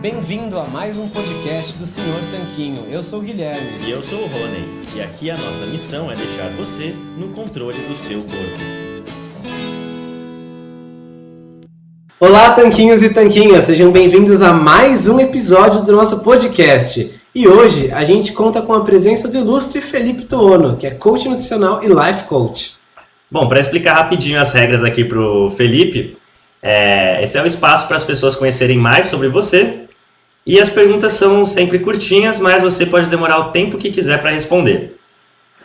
Bem-vindo a mais um podcast do Senhor Tanquinho. Eu sou o Guilherme. E eu sou o Rony. E aqui a nossa missão é deixar você no controle do seu corpo. Olá, Tanquinhos e Tanquinhas. Sejam bem-vindos a mais um episódio do nosso podcast. E hoje a gente conta com a presença do ilustre Felipe Toono, que é coach nutricional e life coach. Bom, para explicar rapidinho as regras aqui para o Felipe, é, esse é o espaço para as pessoas conhecerem mais sobre você e as perguntas são sempre curtinhas, mas você pode demorar o tempo que quiser para responder.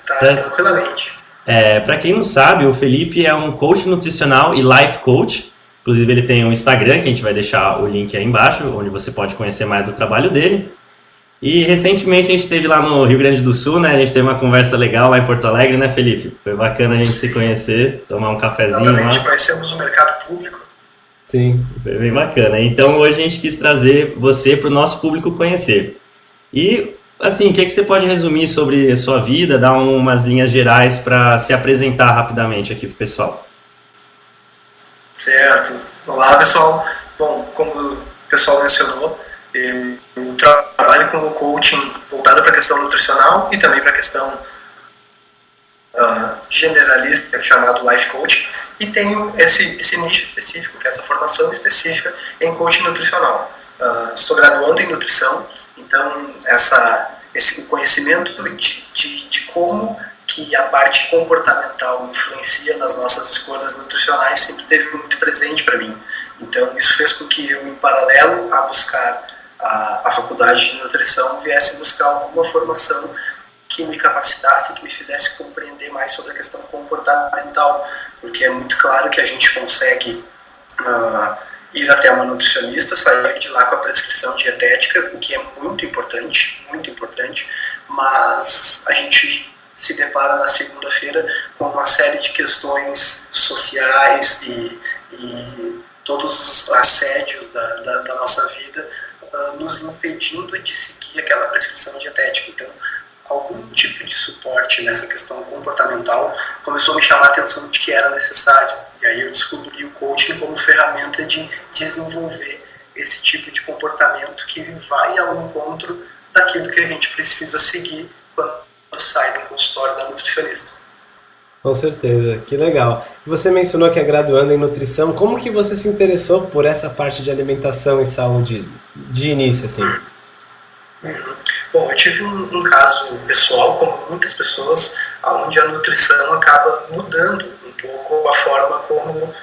Tá, certo? tranquilamente. É, para quem não sabe, o Felipe é um coach nutricional e life coach. Inclusive, ele tem um Instagram, que a gente vai deixar o link aí embaixo, onde você pode conhecer mais do trabalho dele. E recentemente a gente esteve lá no Rio Grande do Sul, né? A gente teve uma conversa legal lá em Porto Alegre, né, Felipe? Foi bacana a gente Sim. se conhecer, tomar um cafezinho Exatamente, lá. conhecemos o mercado público Sim. Foi bem bacana. Então hoje a gente quis trazer você para o nosso público conhecer. E, assim, o que, é que você pode resumir sobre a sua vida, dar umas linhas gerais para se apresentar rapidamente aqui para o pessoal? Certo. Olá, pessoal. Bom, como o pessoal mencionou, eu trabalho como coaching voltado para a questão nutricional e também para a questão generalista chamado Life Coach e tenho esse, esse nicho específico, que é essa formação específica em coaching nutricional. Uh, sou graduando em nutrição, então essa, esse conhecimento de, de, de como que a parte comportamental influencia nas nossas escolhas nutricionais sempre teve muito presente para mim. Então isso fez com que eu, em paralelo a buscar a, a faculdade de nutrição, viesse buscar alguma formação que me capacitasse, que me fizesse compreender mais sobre a questão comportamental, porque é muito claro que a gente consegue uh, ir até uma nutricionista, sair de lá com a prescrição dietética, o que é muito importante, muito importante, mas a gente se depara na segunda-feira com uma série de questões sociais e, e todos os assédios da, da, da nossa vida uh, nos impedindo de seguir aquela prescrição dietética. Então, algum tipo de suporte nessa questão comportamental começou a me chamar a atenção de que era necessário. E aí eu descobri o coaching como ferramenta de desenvolver esse tipo de comportamento que vai ao encontro daquilo que a gente precisa seguir quando sai do consultório da nutricionista. Com certeza, que legal. Você mencionou que é graduando em nutrição. Como que você se interessou por essa parte de alimentação e saúde de início, assim? Uhum. Bom, eu tive um, um, caso pessoal, como muitas pessoas, onde a nutrição acaba mudando um pouco a forma como uh,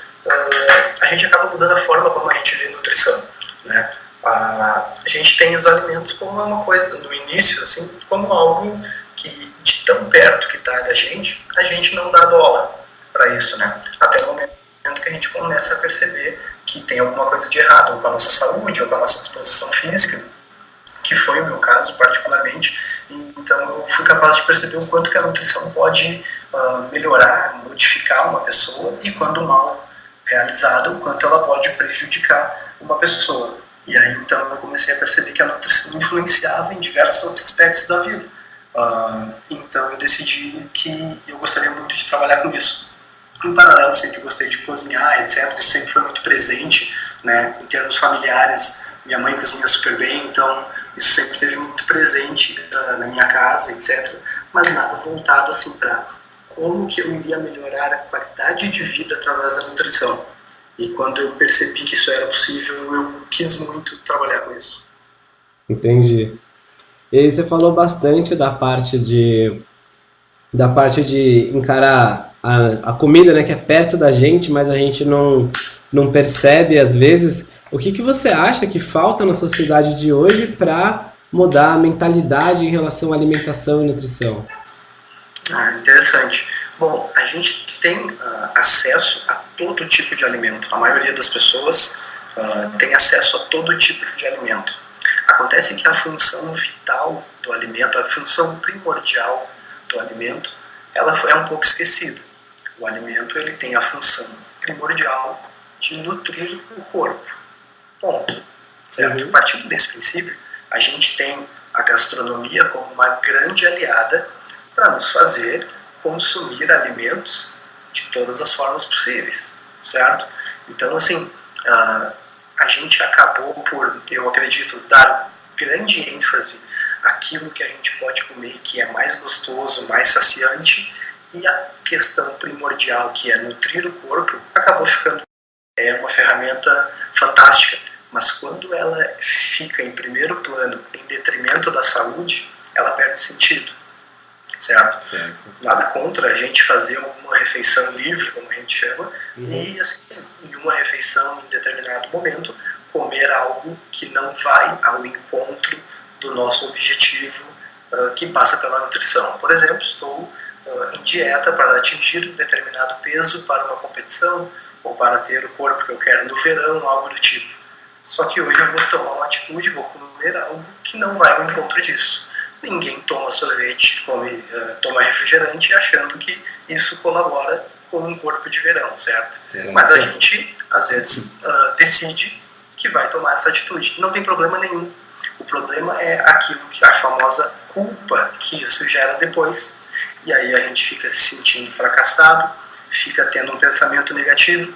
a gente acaba mudando a forma como a gente vê nutrição, né? A, a gente tem os alimentos como uma coisa no início, assim, como algo que de tão perto que está da gente, a gente não dá bola para isso, né? Até o momento que a gente começa a perceber que tem alguma coisa de errado ou com a nossa saúde ou com a nossa disposição física que foi o meu caso particularmente. Então eu fui capaz de perceber o quanto que a nutrição pode uh, melhorar, modificar uma pessoa e quando mal realizada, o quanto ela pode prejudicar uma pessoa. E aí então eu comecei a perceber que a nutrição influenciava em diversos outros aspectos da vida. Uh, então eu decidi que eu gostaria muito de trabalhar com isso. Em paralelo, sempre gostei de cozinhar, etc. Isso sempre foi muito presente, né, em termos familiares. Minha mãe cozinha super bem, então isso sempre esteve muito presente uh, na minha casa, etc. Mas nada voltado assim para como que eu iria melhorar a qualidade de vida através da nutrição. E quando eu percebi que isso era possível, eu quis muito trabalhar com isso. Entendi. E aí você falou bastante da parte de da parte de encarar a, a comida, né, que é perto da gente, mas a gente não não percebe às vezes. O que, que você acha que falta na sociedade de hoje para mudar a mentalidade em relação à alimentação e nutrição? Ah, interessante. Bom, a gente tem uh, acesso a todo tipo de alimento. A maioria das pessoas uh, tem acesso a todo tipo de alimento. Acontece que a função vital do alimento, a função primordial do alimento, ela é um pouco esquecida. O alimento ele tem a função primordial de nutrir o corpo. Ponto. Certo? Uhum. Partindo desse princípio, a gente tem a gastronomia como uma grande aliada para nos fazer consumir alimentos de todas as formas possíveis, certo? Então, assim, a, a gente acabou por, eu acredito, dar grande ênfase àquilo que a gente pode comer, que é mais gostoso, mais saciante, e a questão primordial, que é nutrir o corpo, acabou ficando é uma ferramenta fantástica, mas quando ela fica em primeiro plano, em detrimento da saúde, ela perde sentido, certo? certo. Nada contra a gente fazer uma refeição livre, como a gente chama, uhum. e assim, em uma refeição, em determinado momento, comer algo que não vai ao encontro do nosso objetivo uh, que passa pela nutrição. Por exemplo, estou uh, em dieta para atingir um determinado peso para uma competição ou para ter o corpo que eu quero no verão, algo do tipo. Só que hoje eu vou tomar uma atitude, vou comer algo que não vai ao encontro disso. Ninguém toma sorvete, come, uh, toma refrigerante achando que isso colabora com um corpo de verão, certo? Mas a gente, às vezes, uh, decide que vai tomar essa atitude. Não tem problema nenhum. O problema é aquilo que a famosa culpa que isso gera depois. E aí a gente fica se sentindo fracassado, fica tendo um pensamento negativo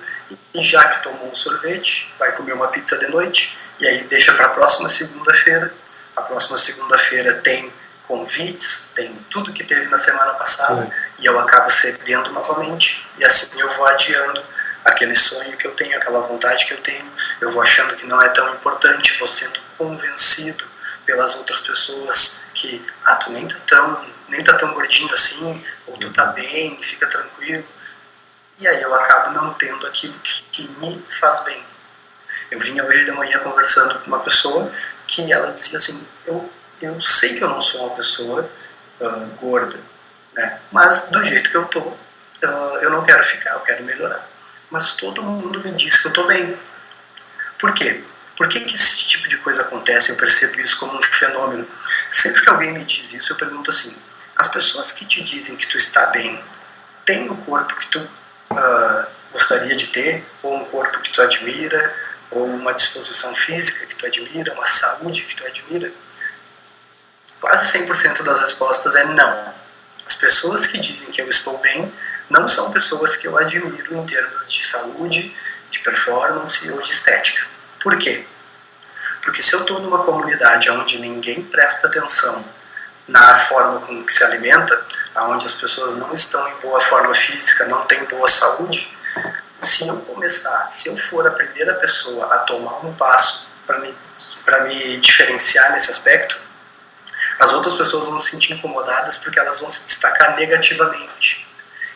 e já que tomou um sorvete, vai comer uma pizza de noite e aí deixa para a próxima segunda-feira. A próxima segunda-feira tem convites, tem tudo que teve na semana passada Sim. e eu acabo cedendo novamente e assim eu vou adiando aquele sonho que eu tenho, aquela vontade que eu tenho, eu vou achando que não é tão importante, vou sendo convencido pelas outras pessoas que, ah, tu nem tá tão, nem tá tão gordinho assim, ou tu tá bem, fica tranquilo. E aí eu acabo não tendo aquilo que, que me faz bem. Eu vinha hoje de manhã conversando com uma pessoa que ela dizia assim, eu, eu sei que eu não sou uma pessoa uh, gorda, né? mas do jeito que eu tô, uh, eu não quero ficar, eu quero melhorar mas todo mundo me diz que eu estou bem. Por quê? Por que, que esse tipo de coisa acontece? Eu percebo isso como um fenômeno. Sempre que alguém me diz isso, eu pergunto assim: as pessoas que te dizem que tu está bem, têm o corpo que tu uh, gostaria de ter, ou um corpo que tu admira, ou uma disposição física que tu admira, uma saúde que tu admira? Quase 100% das respostas é não. As pessoas que dizem que eu estou bem não são pessoas que eu admiro em termos de saúde, de performance ou de estética. Por quê? Porque se eu estou numa comunidade onde ninguém presta atenção na forma como que se alimenta, onde as pessoas não estão em boa forma física, não têm boa saúde, se eu começar, se eu for a primeira pessoa a tomar um passo para me, me diferenciar nesse aspecto, as outras pessoas vão se sentir incomodadas porque elas vão se destacar negativamente.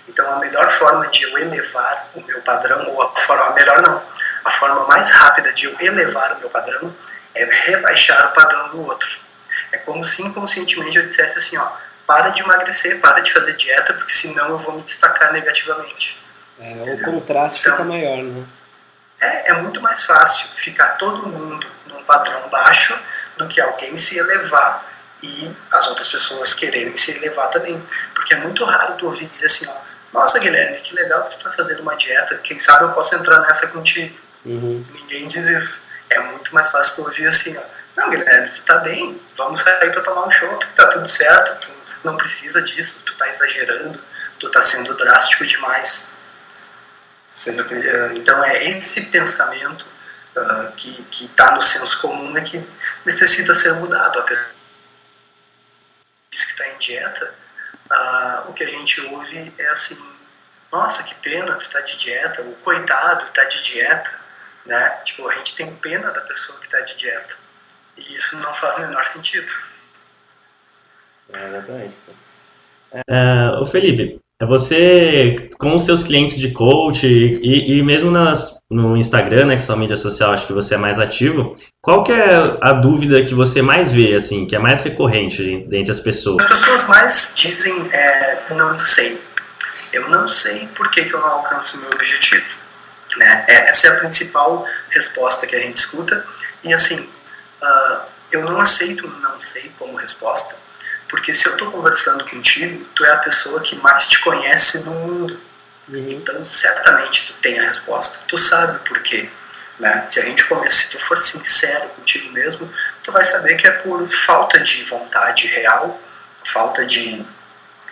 Então, a melhor forma de eu elevar o meu padrão, ou a forma, a melhor não, a forma mais rápida de eu elevar o meu padrão é rebaixar o padrão do outro. É como se inconscientemente eu dissesse assim, ó, para de emagrecer, para de fazer dieta, porque senão eu vou me destacar negativamente. É, o contraste então, fica maior, né? É, é muito mais fácil ficar todo mundo num padrão baixo do que alguém se elevar e as outras pessoas quererem se elevar também. Porque é muito raro tu ouvir dizer assim, ó, nossa, Guilherme, que legal que tu está fazendo uma dieta. Quem sabe eu posso entrar nessa contigo. Uhum. Ninguém diz isso. É muito mais fácil tu ouvir assim, ó. Não, Guilherme, tu tá bem. Vamos sair para tomar um chopp, tá tudo certo. Tu não precisa disso. Tu tá exagerando. Tu tá sendo drástico demais. Eh, então é esse pensamento uh, que está no senso comum é que necessita ser mudado. A pessoa que está em dieta ah, o que a gente ouve é assim, nossa, que pena, tu tá de dieta, o coitado tá de dieta, né? Tipo, a gente tem pena da pessoa que tá de dieta. E isso não faz o menor sentido. É, exatamente. É, o Felipe, é você, com os seus clientes de coach e, e mesmo nas, no Instagram, né, que é sua mídia social, acho que você é mais ativo, qual que é a dúvida que você mais vê, assim, que é mais recorrente dentre as pessoas? As pessoas mais dizem, é, não sei. Eu não sei por que, que eu não alcanço o meu objetivo. Né? É, essa é a principal resposta que a gente escuta. E assim, uh, eu não aceito não sei como resposta, porque se eu estou conversando contigo, tu é a pessoa que mais te conhece no mundo. Uhum. Então, certamente tu tem a resposta. Tu sabe por quê. Né? Se a gente começa, se tu for sincero contigo mesmo, tu vai saber que é por falta de vontade real, falta de,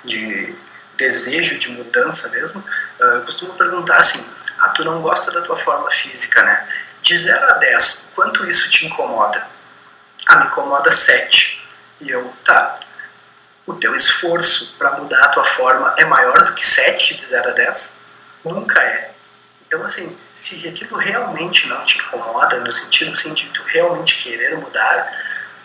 de desejo de mudança mesmo. Uh, eu costumo perguntar assim: ah, tu não gosta da tua forma física, né? De 0 a 10, quanto isso te incomoda? Ah, me incomoda 7. E eu, tá, o teu esforço para mudar a tua forma é maior do que 7 de 0 a 10? Nunca é. Então, assim, se aquilo realmente não te incomoda, no sentido assim, de tu realmente querer mudar,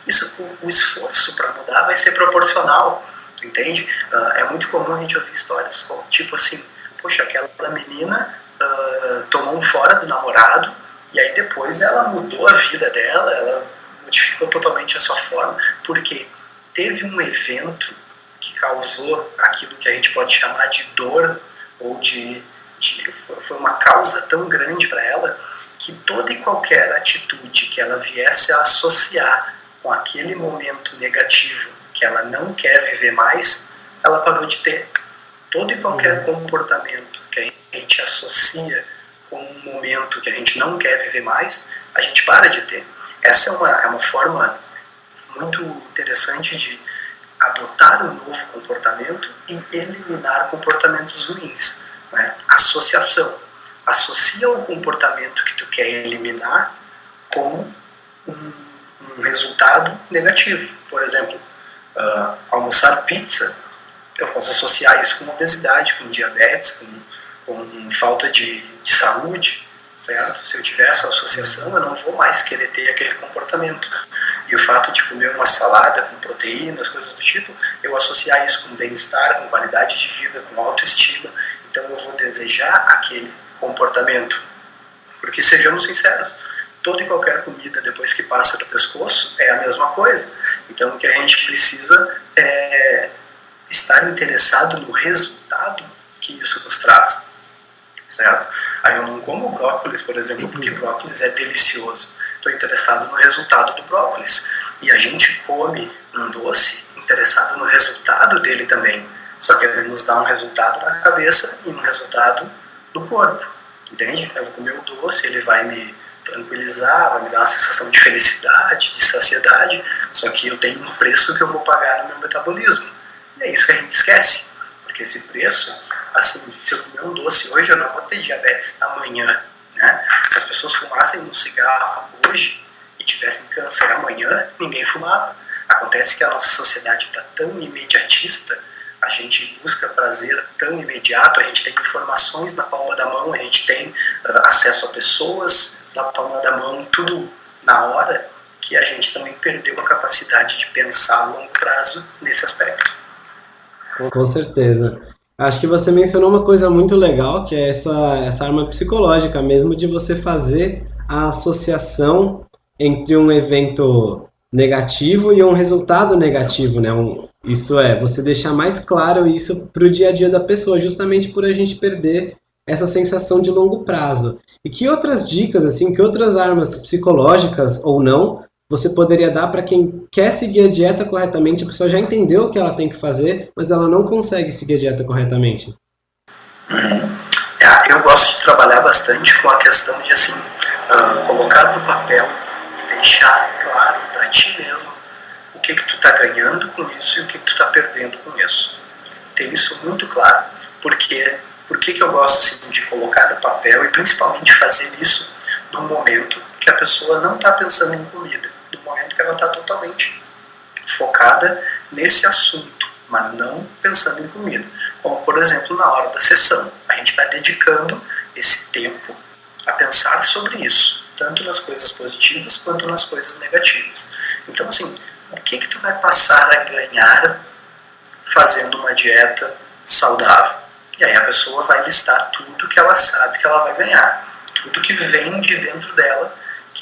isso, o, o esforço para mudar vai ser proporcional, tu entende? Uh, é muito comum a gente ouvir histórias como, tipo assim, poxa, aquela menina uh, tomou um fora do namorado e aí depois ela mudou a vida dela, ela modificou totalmente a sua forma, porque teve um evento que causou aquilo que a gente pode chamar de dor ou de, de foi uma causa tão grande para ela que toda e qualquer atitude que ela viesse a associar com aquele momento negativo que ela não quer viver mais, ela parou de ter. Todo e qualquer comportamento que a gente associa com um momento que a gente não quer viver mais, a gente para de ter. Essa é uma, é uma forma muito interessante de adotar um novo comportamento e eliminar comportamentos ruins. Né? Associação. Associa o comportamento que tu quer eliminar com um, um resultado negativo. Por exemplo, uh, almoçar pizza, eu posso associar isso com obesidade, com diabetes, com, com falta de, de saúde, certo? Se eu tiver essa associação, eu não vou mais querer ter aquele comportamento. E o fato de comer uma salada com proteínas, coisas do tipo, eu associar isso com bem-estar, com qualidade de vida, com autoestima, então eu vou desejar aquele comportamento. Porque sejamos sinceros, toda e qualquer comida depois que passa do pescoço é a mesma coisa. Então o que a gente precisa é estar interessado no resultado que isso nos traz certo? Aí eu não como brócolis, por exemplo, porque uhum. brócolis é delicioso. Estou interessado no resultado do brócolis. E a gente come um doce interessado no resultado dele também. Só que ele nos dá um resultado na cabeça e um resultado no corpo. Entende? Eu vou comer o doce, ele vai me tranquilizar, vai me dar uma sensação de felicidade, de saciedade, só que eu tenho um preço que eu vou pagar no meu metabolismo. E é isso que a gente esquece, porque esse preço assim, se eu comer um doce hoje, eu não vou ter diabetes amanhã, né? Se as pessoas fumassem um cigarro hoje e tivessem câncer amanhã, ninguém fumava. Acontece que a nossa sociedade está tão imediatista, a gente busca prazer tão imediato, a gente tem informações na palma da mão, a gente tem uh, acesso a pessoas na palma da mão, tudo na hora, que a gente também perdeu a capacidade de pensar a longo prazo nesse aspecto. Com certeza. Acho que você mencionou uma coisa muito legal, que é essa, essa arma psicológica mesmo, de você fazer a associação entre um evento negativo e um resultado negativo, né? Um, isso é, você deixar mais claro isso para o dia a dia da pessoa, justamente por a gente perder essa sensação de longo prazo. E que outras dicas, assim, que outras armas psicológicas ou não, você poderia dar para quem quer seguir a dieta corretamente, a pessoa já entendeu o que ela tem que fazer, mas ela não consegue seguir a dieta corretamente? É, eu gosto de trabalhar bastante com a questão de assim, uh, colocar no papel e deixar claro para ti mesmo o que que tu está ganhando com isso e o que, que tu está perdendo com isso. Ter isso muito claro. Porque por que, que eu gosto assim, de colocar no papel e principalmente fazer isso no momento que a pessoa não está pensando em comida do momento que ela está totalmente focada nesse assunto, mas não pensando em comida. Como, por exemplo, na hora da sessão. A gente está dedicando esse tempo a pensar sobre isso, tanto nas coisas positivas quanto nas coisas negativas. Então, assim, o que, que tu vai passar a ganhar fazendo uma dieta saudável? E aí a pessoa vai listar tudo que ela sabe que ela vai ganhar, tudo que vem de dentro dela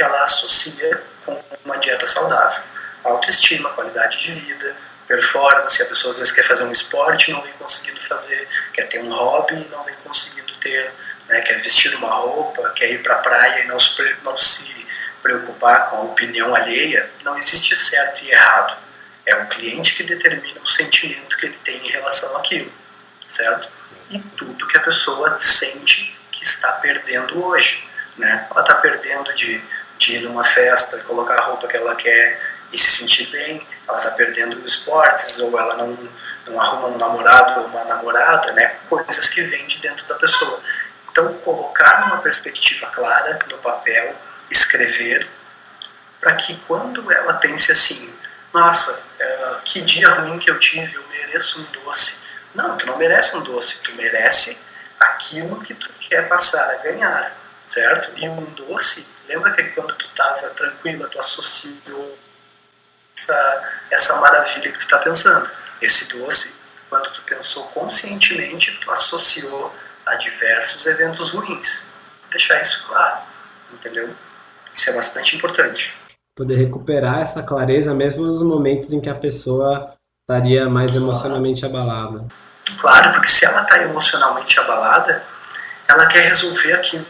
que ela associa com uma dieta saudável. Autoestima, qualidade de vida, performance, a pessoa às vezes quer fazer um esporte e não vem conseguindo fazer, quer ter um hobby e não vem conseguindo ter, né, quer vestir uma roupa, quer ir para a praia e não se, não se preocupar com a opinião alheia, não existe certo e errado. É o cliente que determina o sentimento que ele tem em relação àquilo, certo? E tudo que a pessoa sente que está perdendo hoje. Né? Ela está perdendo de de ir numa festa, colocar a roupa que ela quer e se sentir bem, ela está perdendo esportes, ou ela não, não arruma um namorado ou uma namorada, né? coisas que vêm de dentro da pessoa. Então, colocar numa perspectiva clara no papel escrever para que quando ela pense assim, nossa, é, que dia ruim que eu tive, eu mereço um doce. Não, tu não merece um doce, tu merece aquilo que tu quer passar a ganhar, certo? E um doce, lembra que quando tu estava tranquila, tu associou essa, essa maravilha que tu está pensando. Esse doce, quando tu pensou conscientemente, tu associou a diversos eventos ruins. Vou deixar isso claro, entendeu? Isso é bastante importante. Poder recuperar essa clareza mesmo nos momentos em que a pessoa estaria mais emocionalmente abalada. Claro, porque se ela está emocionalmente abalada, ela quer resolver aquilo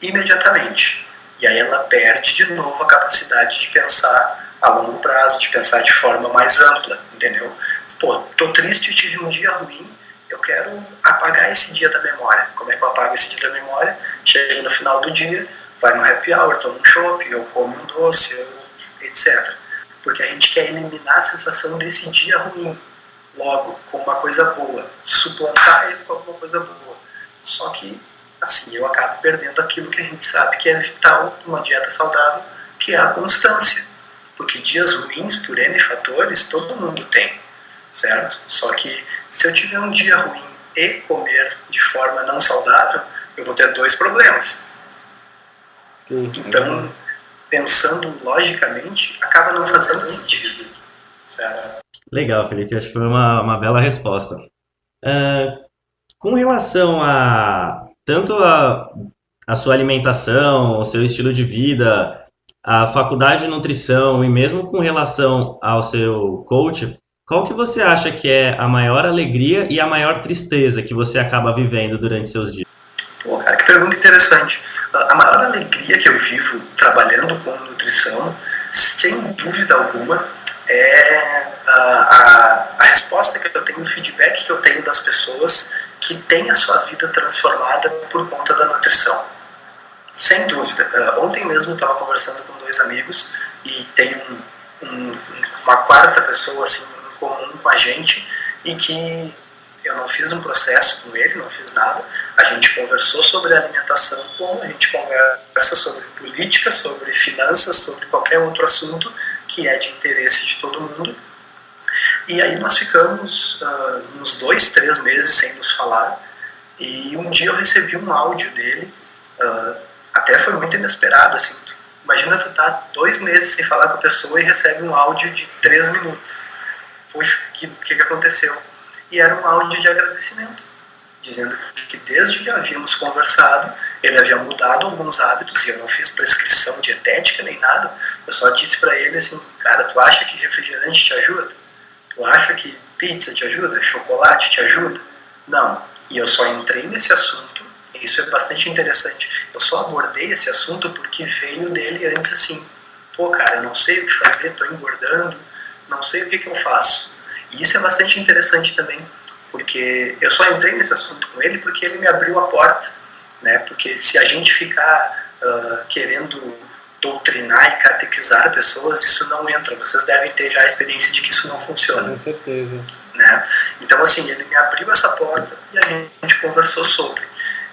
imediatamente. E aí ela perde de novo a capacidade de pensar a longo prazo, de pensar de forma mais ampla, entendeu? Pô, tô triste, tive um dia ruim, eu quero apagar esse dia da memória. Como é que eu apago esse dia da memória? Chega no final do dia, vai no happy hour, toma um shopping, ou come um doce, etc. Porque a gente quer eliminar a sensação desse dia ruim, logo, com uma coisa boa, suplantar ele com alguma coisa boa. Só que, assim, eu acabo perdendo aquilo que a gente sabe que é vital numa dieta saudável, que é a constância. Porque dias ruins, por N fatores, todo mundo tem, certo? Só que se eu tiver um dia ruim e comer de forma não saudável, eu vou ter dois problemas. Sim. Então, pensando logicamente, acaba não fazendo sentido. Certo? Legal, Felipe. Acho que foi uma, uma bela resposta. Uh, com relação a tanto a, a sua alimentação, o seu estilo de vida, a faculdade de nutrição e mesmo com relação ao seu coach, qual que você acha que é a maior alegria e a maior tristeza que você acaba vivendo durante seus dias? Pô, cara, que pergunta interessante. A maior alegria que eu vivo trabalhando com nutrição, sem dúvida alguma, é a, a, resposta que eu tenho, o feedback que eu tenho das pessoas que têm a sua vida transformada por conta da nutrição. Sem dúvida. Uh, ontem mesmo eu estava conversando com dois amigos e tem um, um, uma quarta pessoa assim, em comum com a gente e que eu não fiz um processo com ele, não fiz nada. A gente conversou sobre alimentação, a gente conversa sobre política, sobre finanças, sobre qualquer outro assunto que é de interesse de todo mundo. E aí nós ficamos uh, uns dois, três meses sem nos falar. E um dia eu recebi um áudio dele, uh, até foi muito inesperado, assim. Imagina tu tá dois meses sem falar com a pessoa e recebe um áudio de três minutos. Puxa, o que, que aconteceu? E era um áudio de agradecimento, dizendo que desde que havíamos conversado, ele havia mudado alguns hábitos e eu não fiz prescrição dietética nem nada, eu só disse para ele assim, cara, tu acha que refrigerante te ajuda? Tu acha que pizza te ajuda? Chocolate te ajuda? Não. E eu só entrei nesse assunto, e isso é bastante interessante, eu só abordei esse assunto porque veio dele antes assim, pô cara, eu não sei o que fazer, tô engordando, não sei o que, que eu faço. E isso é bastante interessante também, porque eu só entrei nesse assunto com ele porque ele me abriu a porta, né? Porque se a gente ficar uh, querendo doutrinar e catequizar pessoas, isso não entra. Vocês devem ter já a experiência de que isso não funciona. Com certeza. Né? Então, assim, ele me abriu essa porta e a gente conversou sobre.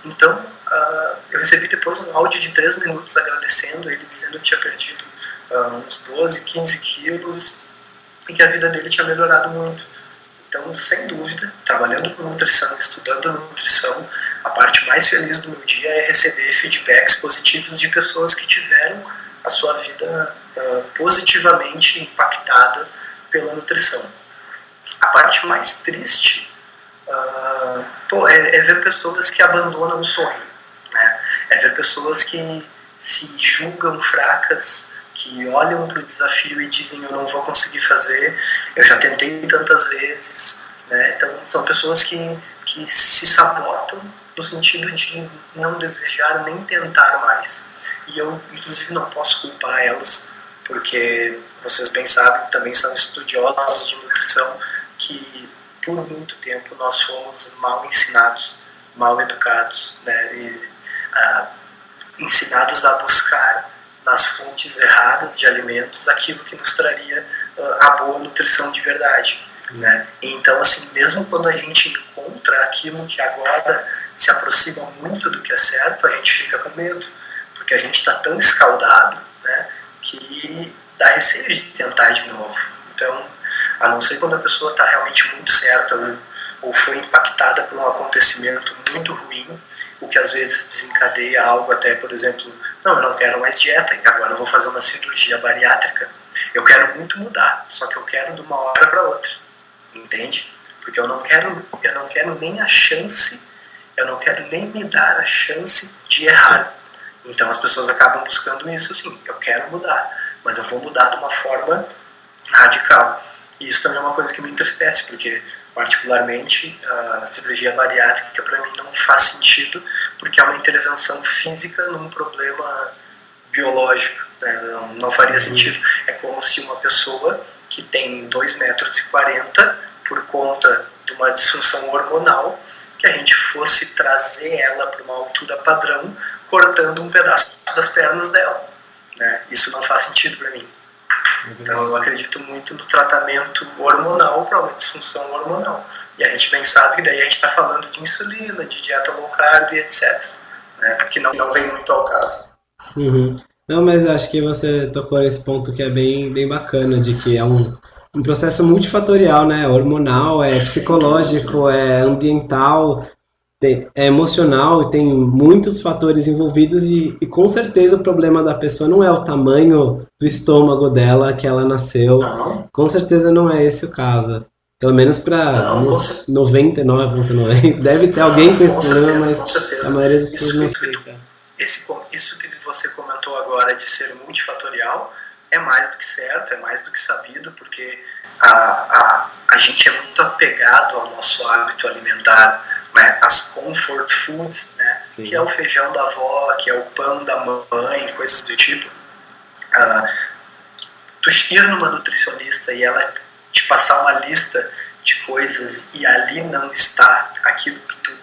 Então, uh, eu recebi depois um áudio de três minutos agradecendo ele, dizendo que tinha perdido uh, uns 12, 15 quilos e que a vida dele tinha melhorado muito. Então, sem dúvida, trabalhando com nutrição, estudando nutrição, a parte mais feliz do meu dia é receber feedbacks positivos de pessoas que tiveram a sua vida uh, positivamente impactada pela nutrição. A parte mais triste uh, pô, é, é, ver pessoas que abandonam o sonho, né? é ver pessoas que se julgam fracas que olham para o desafio e dizem eu não vou conseguir fazer, eu já tentei tantas vezes. Né? Então, são pessoas que, que se sabotam no sentido de não desejar nem tentar mais. E eu, inclusive, não posso culpar elas, porque vocês bem sabem, também são estudiosos de nutrição, que por muito tempo nós fomos mal ensinados, mal educados, né? e, ah, ensinados a buscar nas fontes erradas de alimentos aquilo que nos traria uh, a boa nutrição de verdade. Né? Então, assim, mesmo quando a gente encontra aquilo que agora se aproxima muito do que é certo, a gente fica com medo, porque a gente está tão escaldado né, que dá receio de tentar de novo. Então, a não ser quando a pessoa está realmente muito certa ou, ou foi impactada por um acontecimento muito ruim, o que às vezes desencadeia algo até, por exemplo, não, eu não quero mais dieta, agora eu vou fazer uma cirurgia bariátrica. Eu quero muito mudar, só que eu quero de uma hora para outra, entende? Porque eu não quero, eu não quero nem a chance, eu não quero nem me dar a chance de errar. Então as pessoas acabam buscando isso assim, eu quero mudar, mas eu vou mudar de uma forma radical. E isso também é uma coisa que me entristece, porque particularmente a cirurgia bariátrica para mim não faz sentido, porque é uma intervenção física num problema biológico, né? não, não, faria uhum. sentido. É como se uma pessoa que tem 2,40 metros e 40, por conta de uma disfunção hormonal, que a gente fosse trazer ela para uma altura padrão, cortando um pedaço das pernas dela. Né? Isso não faz sentido para mim. Então eu acredito muito no tratamento hormonal para uma disfunção hormonal. E a gente bem sabe que daí a gente está falando de insulina, de dieta low carb, etc. Né? Porque não, não vem muito ao caso. Uhum. Não, mas acho que você tocou nesse ponto que é bem, bem bacana, de que é um, um processo multifatorial, né? Hormonal, é psicológico, é ambiental, tem, é emocional e tem muitos fatores envolvidos e, e, com certeza o problema da pessoa não é o tamanho do estômago dela que ela nasceu. Não. Com certeza não é esse o caso. Pelo menos para 99,9. Deve ter alguém com esse problema, mas a maioria das pessoas não explica. Esse, isso que você comentou agora de ser multifatorial é mais do que certo, é mais do que sabido, porque a, a, a gente é muito apegado ao nosso hábito alimentar né, as comfort foods, né, que é o feijão da avó, que é o pão da mãe, coisas do tipo. Uh, tu ir numa nutricionista e ela te passar uma lista de coisas e ali não está aquilo que tu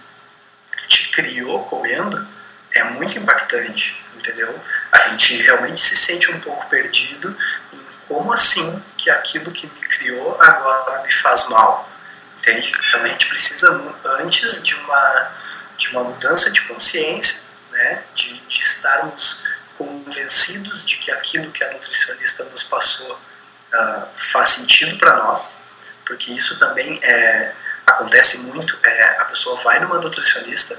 te criou comendo, é muito impactante, entendeu? A gente realmente se sente um pouco perdido em como assim que aquilo que me criou agora me faz mal. Entende? Então a gente precisa, antes de uma, de uma mudança de consciência, né, de, de estarmos convencidos de que aquilo que a nutricionista nos passou uh, faz sentido para nós, porque isso também é, acontece muito, é, a pessoa vai numa nutricionista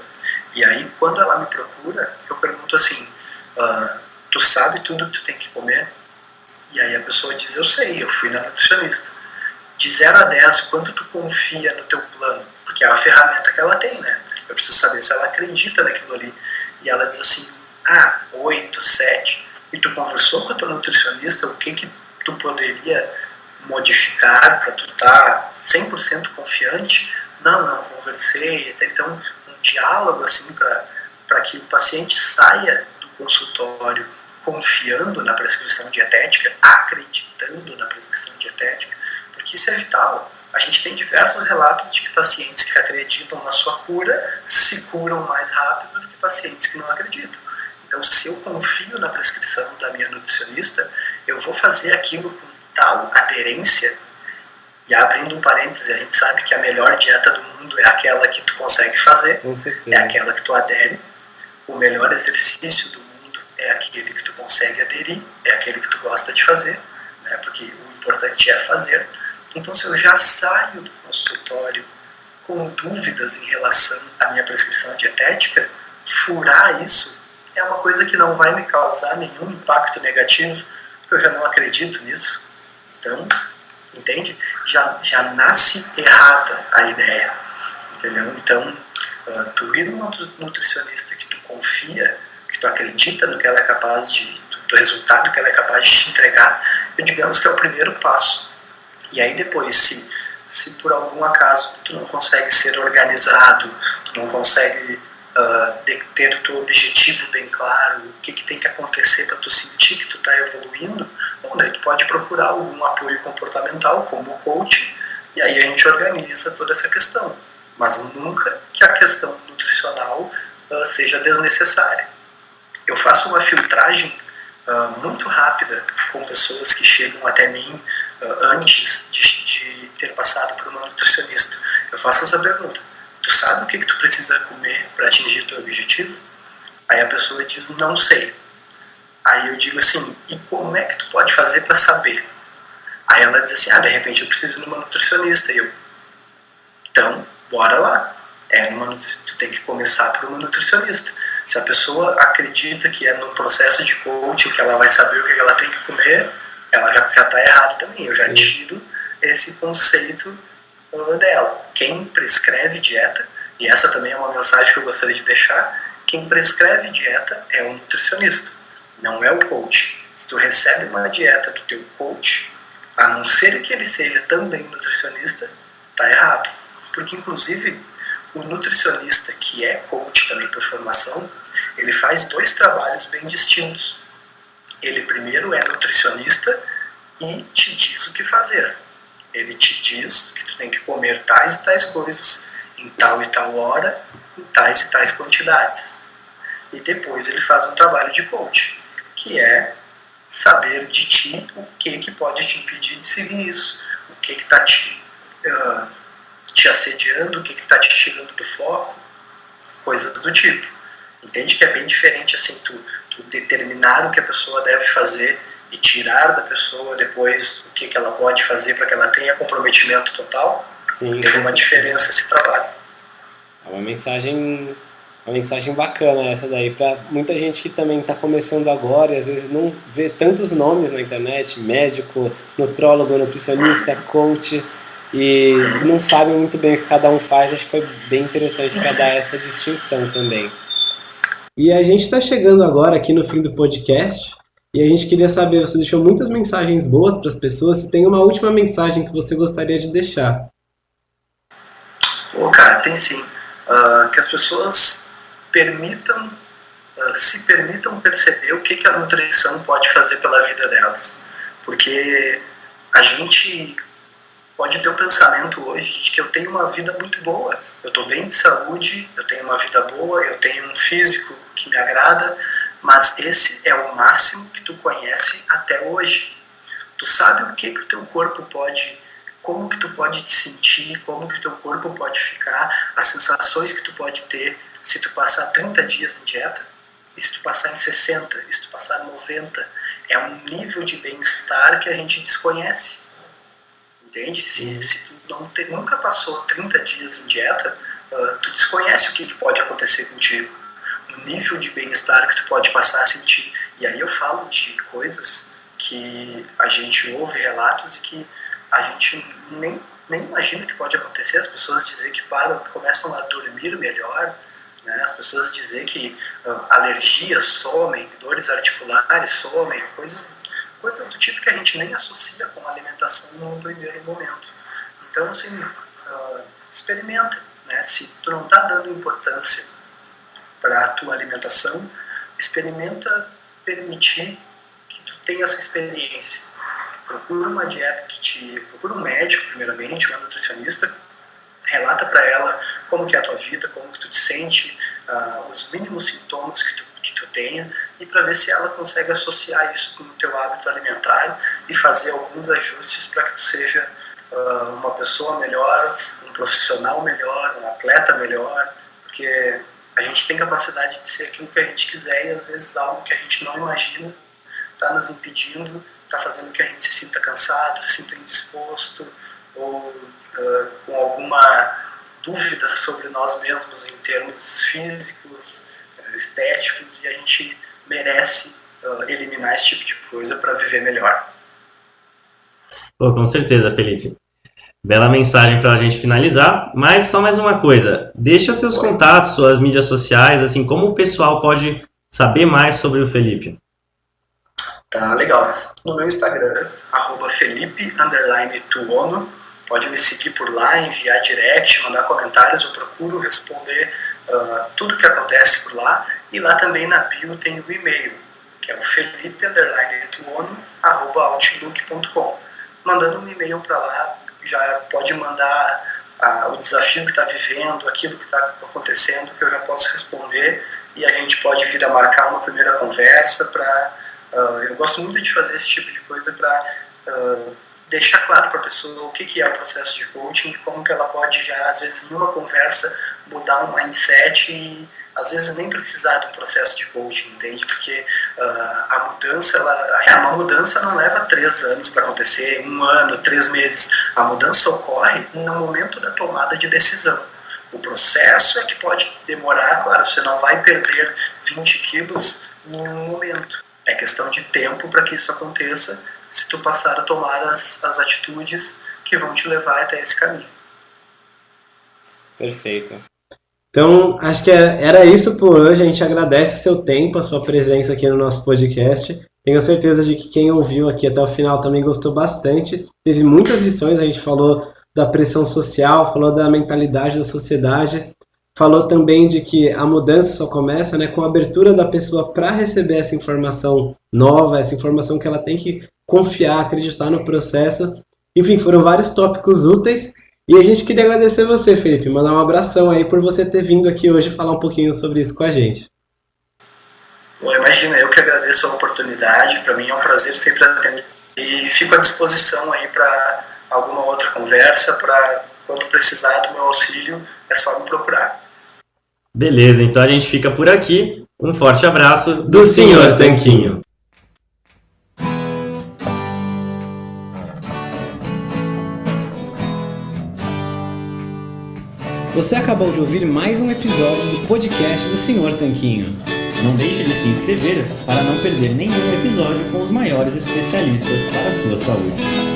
e aí quando ela me procura, eu pergunto assim, uh, tu sabe tudo que tu tem que comer? E aí a pessoa diz, eu sei, eu fui na nutricionista de 0 a 10, quanto tu confia no teu plano, porque é a ferramenta que ela tem, né? Eu preciso saber se ela acredita naquilo ali. E ela diz assim, ah, 8, 7. E tu conversou com a tua nutricionista, o que que tu poderia modificar para tu estar tá 100% confiante? Não, não conversei, etc. Então, um diálogo assim para que o paciente saia do consultório confiando na prescrição dietética, acreditando na prescrição dietética, porque isso é vital. A gente tem diversos relatos de que pacientes que acreditam na sua cura se curam mais rápido do que pacientes que não acreditam. Então, se eu confio na prescrição da minha nutricionista, eu vou fazer aquilo com tal aderência. E abrindo um parêntese, a gente sabe que a melhor dieta do mundo é aquela que tu consegue fazer, é aquela que tu adere. O melhor exercício do mundo é aquele que tu consegue aderir, é aquele que tu gosta de fazer, né? porque o importante é fazer. Então, se eu já saio do consultório com dúvidas em relação à minha prescrição dietética, furar isso é uma coisa que não vai me causar nenhum impacto negativo, porque eu já não acredito nisso. Então, entende? Já, já nasce errada a ideia, entendeu? Então, uh, tu ir numa nutricionista que tu confia, que tu acredita no que ela é capaz de, do, do resultado que ela é capaz de te entregar, eu digamos que é o primeiro passo e aí depois, se, se por algum acaso tu não consegue ser organizado, tu não consegue uh, ter o teu objetivo bem claro, o que, que tem que acontecer para tu sentir que tu está evoluindo, bom, daí tu pode procurar algum apoio comportamental, como o coach, e aí a gente organiza toda essa questão. Mas nunca que a questão nutricional uh, seja desnecessária. Eu faço uma filtragem uh, muito rápida com pessoas que chegam até mim uh, antes de, de, ter passado por uma nutricionista. Eu faço essa pergunta: Tu sabe o que, que tu precisa comer para atingir teu objetivo? Aí a pessoa diz: Não sei. Aí eu digo assim, e como é que tu pode fazer para saber? Aí ela diz assim, ah, de repente eu preciso de uma nutricionista. E eu, então, bora lá. É, tu tem que começar por uma nutricionista. Se a pessoa acredita que é num processo de coaching, que ela vai saber o que ela tem que comer, ela já está errado também. Eu já tiro esse conceito uh, dela. Quem prescreve dieta, e essa também é uma mensagem que eu gostaria de deixar, quem prescreve dieta é um nutricionista, não é o coach. Se tu recebe uma dieta do teu coach, a não ser que ele seja também nutricionista, tá errado. Porque, inclusive, o nutricionista que é coach também por formação, ele faz dois trabalhos bem distintos. Ele primeiro é nutricionista e te diz o que fazer. Ele te diz que tu tem que comer tais e tais coisas em tal e tal hora, em tais e tais quantidades. E depois ele faz um trabalho de coach, que é saber de ti o que, que pode te impedir de seguir isso, o que está te, uh, te assediando, o que está te tirando do foco, coisas do tipo. Entende que é bem diferente assim tu, tu determinar o que a pessoa deve fazer e tirar da pessoa depois o que, que ela pode fazer para que ela tenha comprometimento total. Sim, tem uma diferença esse trabalho. É uma mensagem uma mensagem bacana essa daí para muita gente que também está começando agora e às vezes não vê tantos nomes na internet, médico, nutrólogo, nutricionista, coach e não sabe muito bem o que cada um faz. Acho que foi bem interessante para dar essa distinção também. E a gente está chegando agora aqui no fim do podcast e a gente queria saber, você deixou muitas mensagens boas para as pessoas, se tem uma última mensagem que você gostaria de deixar. Pô, cara, tem sim. Uh, que as pessoas permitam, uh, se permitam perceber o que, a nutrição pode fazer pela vida delas. Porque a gente pode ter o pensamento hoje de que eu tenho uma vida muito boa, eu estou bem de saúde, eu tenho uma vida boa, eu tenho um físico que me agrada, mas esse é o máximo que tu conhece até hoje. Tu sabe o que, que o teu corpo pode como que tu pode te sentir, como que teu corpo pode ficar, as sensações que tu pode ter se tu passar 30 dias em dieta, e se tu passar em 60, e se tu passar 90, é um nível de bem-estar que a gente desconhece. Entende? Se, se tu não te, nunca passou 30 dias em dieta, uh, tu desconhece o que, que pode acontecer contigo. O nível de bem-estar que tu pode passar a sentir. E aí eu falo de coisas que a gente ouve relatos e que a gente nem, nem imagina que pode acontecer, as pessoas dizer que param, começam a dormir melhor, né? as pessoas dizer que uh, alergias somem, dores articulares somem, coisas, coisas do tipo que a gente nem associa com a alimentação no primeiro momento. Então, assim, uh, experimenta. Né? Se tu não está dando importância para a tua alimentação, experimenta permitir que tu tenha essa experiência procura uma dieta que te. procura um médico, primeiramente, uma nutricionista, relata para ela como que é a tua vida, como que tu te sente, uh, os mínimos sintomas que tu, que tu tenha, e para ver se ela consegue associar isso com o teu hábito alimentar e fazer alguns ajustes para que tu seja uh, uma pessoa melhor, um profissional melhor, um atleta melhor, porque a gente tem capacidade de ser aquilo que a gente quiser e às vezes algo que a gente não imagina está nos impedindo está fazendo que a gente se sinta cansado, se sinta indisposto ou uh, com alguma dúvida sobre nós mesmos em termos físicos, estéticos, e a gente merece uh, eliminar esse tipo de coisa para viver melhor. Pô, com certeza, Felipe. Bela mensagem para a gente finalizar, mas só mais uma coisa, deixa seus contatos, suas mídias sociais, assim, como o pessoal pode saber mais sobre o Felipe? Tá legal. No meu Instagram, arroba Felipe Tuono, pode me seguir por lá, enviar direct, mandar comentários, eu procuro responder uh, tudo que acontece por lá. E lá também na bio tem o e-mail, que é o felipe outlook.com. Mandando um e-mail para lá, já pode mandar uh, o desafio que está vivendo, aquilo que está acontecendo, que eu já posso responder e a gente pode vir a marcar uma primeira conversa para Uh, eu gosto muito de fazer esse tipo de coisa para uh, ah, deixar claro para a pessoa o que, que é o processo de coaching e como que ela pode já, às vezes, numa conversa, mudar um mindset e, às vezes, nem precisar do processo de coaching, entende? Porque uh, a mudança, ela, uma mudança não leva três anos para acontecer, um ano, três meses. A mudança ocorre no momento da tomada de decisão. O processo é que pode demorar, claro, você não vai perder 20 quilos em um momento. É questão de tempo para que isso aconteça se tu passar a tomar as, as atitudes que vão te levar até esse caminho. Perfeito. Então, acho que é, era isso por hoje. A gente agradece o seu tempo, a sua presença aqui no nosso podcast. Tenho certeza de que quem ouviu aqui até o final também gostou bastante. Teve muitas lições, a gente falou da pressão social, falou da mentalidade da sociedade, falou também de que a mudança só começa né, com a abertura da pessoa para receber essa informação nova, essa informação que ela tem que confiar, acreditar no processo. Enfim, foram vários tópicos úteis. E a gente queria agradecer você, Felipe, mandar um abração aí por você ter vindo aqui hoje falar um pouquinho sobre isso com a gente. Bom, imagina, eu que agradeço a oportunidade, para mim é um prazer sempre atender. E fico à disposição aí para alguma outra conversa, para quando precisar do meu auxílio, é só me procurar. Beleza, então a gente fica por aqui. Um forte abraço do, Senhor Tanquinho. Você acabou de ouvir mais um episódio do podcast do Senhor Tanquinho. Não deixe de se inscrever para não perder nenhum episódio com os maiores especialistas para a sua saúde.